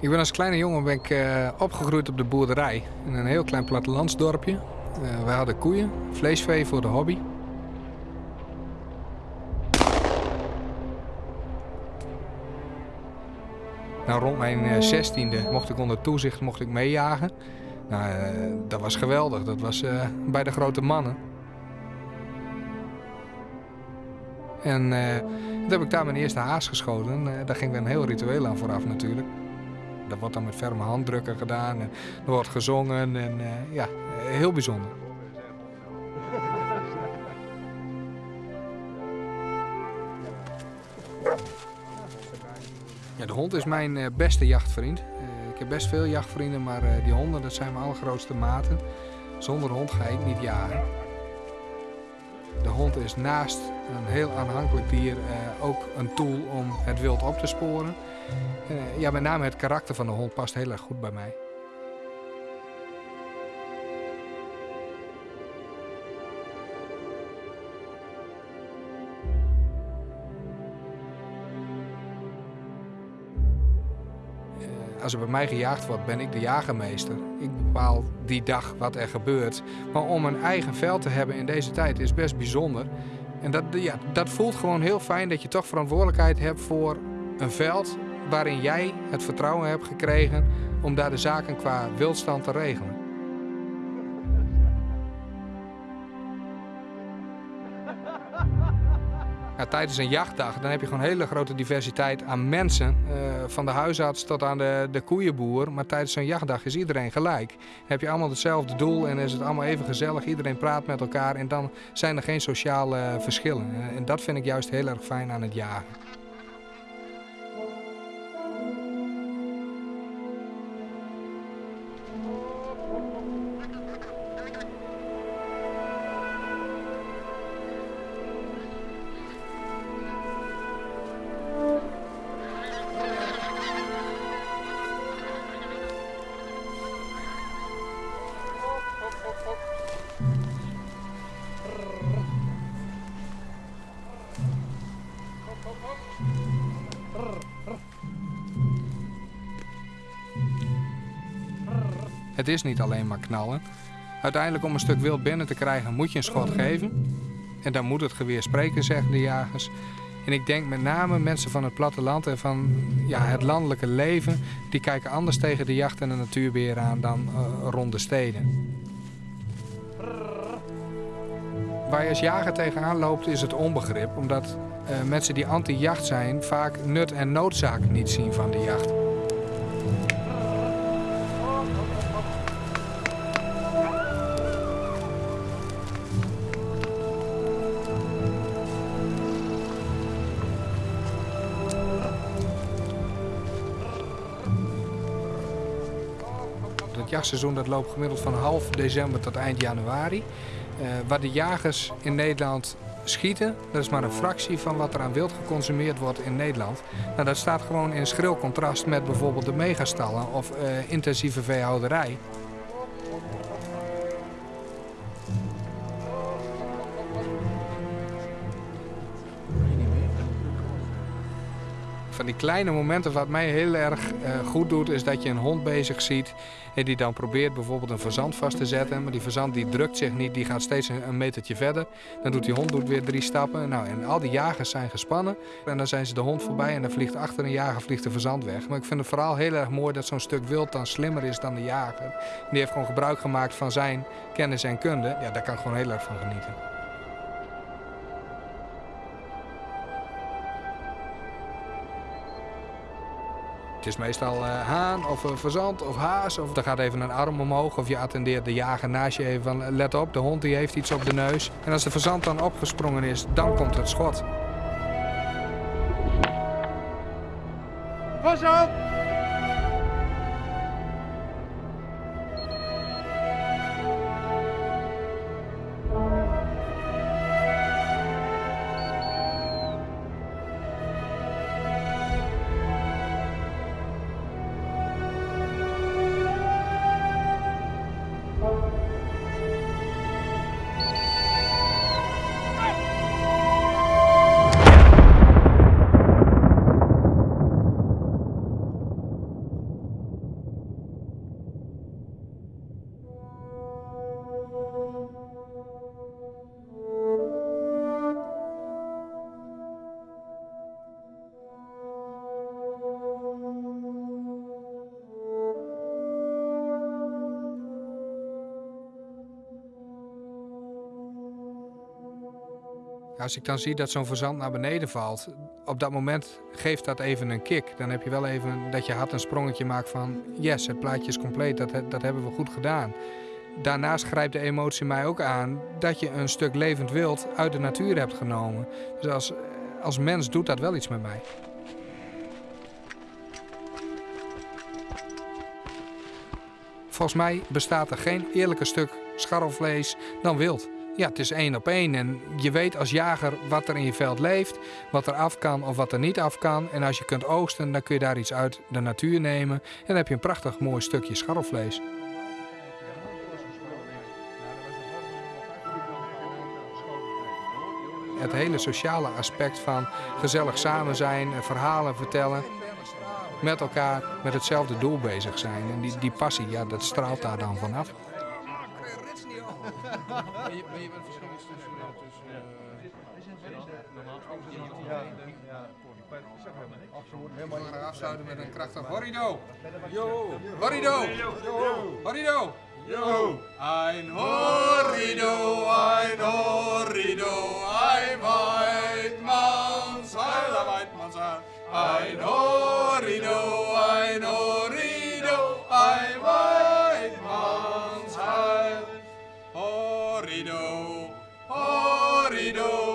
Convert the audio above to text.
Ik ben als kleine jongen ben ik, uh, opgegroeid op de boerderij. In een heel klein plattelandsdorpje. Uh, we hadden koeien, vleesvee voor de hobby. Nou, rond mijn zestiende mocht ik onder toezicht mocht ik meejagen. Nou, dat was geweldig. Dat was bij de grote mannen. En uh, toen heb ik daar mijn eerste haas geschoten. Uh, daar ging weer een heel ritueel aan vooraf natuurlijk. Dat wordt dan met ferme handdrukken gedaan en er wordt gezongen en uh, ja, heel bijzonder. Ja, de hond is mijn beste jachtvriend. ik heb best veel jachtvrienden, maar die honden dat zijn mijn allergrootste maten. Zonder hond ga ik niet jagen. De hond is naast een heel aanhankelijk dier eh, ook een tool om het wild op te sporen. Eh, ja, met name het karakter van de hond past heel erg goed bij mij. Als er bij mij gejaagd wordt, ben ik de jagermeester. Ik bepaal die dag wat er gebeurt. Maar om een eigen veld te hebben in deze tijd is best bijzonder. En dat, ja, dat voelt gewoon heel fijn dat je toch verantwoordelijkheid hebt voor een veld waarin jij het vertrouwen hebt gekregen om daar de zaken qua wildstand te regelen. Tijdens een jachtdag dan heb je gewoon hele grote diversiteit aan mensen. Uh, van de huisarts tot aan de, de koeienboer. Maar tijdens zo'n jachtdag is iedereen gelijk. Heb je allemaal hetzelfde doel en is het allemaal even gezellig. Iedereen praat met elkaar en dan zijn er geen sociale verschillen. En dat vind ik juist heel erg fijn aan het jagen. Het is niet alleen maar knallen. Uiteindelijk om een stuk wild binnen te krijgen moet je een schot geven. En dan moet het geweer spreken, zeggen de jagers. En ik denk met name mensen van het platteland en van ja, het landelijke leven... die kijken anders tegen de jacht en de natuurbeheer aan dan uh, rond de steden. Waar je als jager tegenaan loopt is het onbegrip. Omdat uh, mensen die anti-jacht zijn vaak nut en noodzaak niet zien van de jacht. Jachtseizoen dat loopt gemiddeld van half december tot eind januari. Uh, waar de jagers in Nederland schieten, dat is maar een fractie van wat er aan wild geconsumeerd wordt in Nederland. Nou, dat staat gewoon in schril contrast met bijvoorbeeld de megastallen of uh, intensieve veehouderij. Van die kleine momenten wat mij heel erg uh, goed doet, is dat je een hond bezig ziet en die dan probeert bijvoorbeeld een verzand vast te zetten. Maar die verzand die drukt zich niet, die gaat steeds een, een metertje verder. Dan doet die hond doet weer drie stappen. Nou, en al die jagers zijn gespannen. En dan zijn ze de hond voorbij en dan vliegt achter een jager vliegt de verzand weg. Maar ik vind het vooral heel erg mooi dat zo'n stuk wild dan slimmer is dan de jager. Die heeft gewoon gebruik gemaakt van zijn kennis en kunde. Ja, daar kan ik gewoon heel erg van genieten. Het is meestal uh, haan of uh, verzand of haas. Of er gaat even een arm omhoog of je attendeert de jager naast je even van let op, de hond die heeft iets op de neus. En als de verzand dan opgesprongen is, dan komt het schot. Pas op! Als ik dan zie dat zo'n verzand naar beneden valt, op dat moment geeft dat even een kick. Dan heb je wel even dat je hart een sprongetje maakt van yes, het plaatje is compleet, dat, dat hebben we goed gedaan. Daarnaast grijpt de emotie mij ook aan dat je een stuk levend wild uit de natuur hebt genomen. Dus als, als mens doet dat wel iets met mij. Volgens mij bestaat er geen eerlijker stuk scharrelvlees dan wild. Ja, het is één op één. En je weet als jager wat er in je veld leeft, wat er af kan of wat er niet af kan. En als je kunt oogsten, dan kun je daar iets uit de natuur nemen. En dan heb je een prachtig mooi stukje scharrelvlees. Het hele sociale aspect van gezellig samen zijn, verhalen vertellen met elkaar met hetzelfde doel bezig zijn. En die, die passie, ja, dat straalt daar dan vanaf. Ben je, ben je het verschil tussen... Helemaal gaan afsluiten met een krachtig horrido. Yo! Horrido! Horrido! Yo! Ein horrido! Horido, Horido.